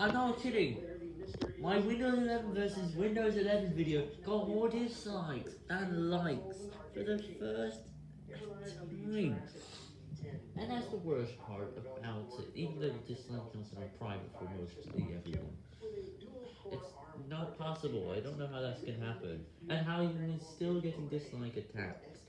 I'm not kidding. My Windows 11 versus Windows 11 video got more dislikes than likes for the first time. And that's the worst part about it, even though the dislike counts are private for mostly everyone. It's not possible, I don't know how that's gonna happen, and how you're still getting dislike attacks.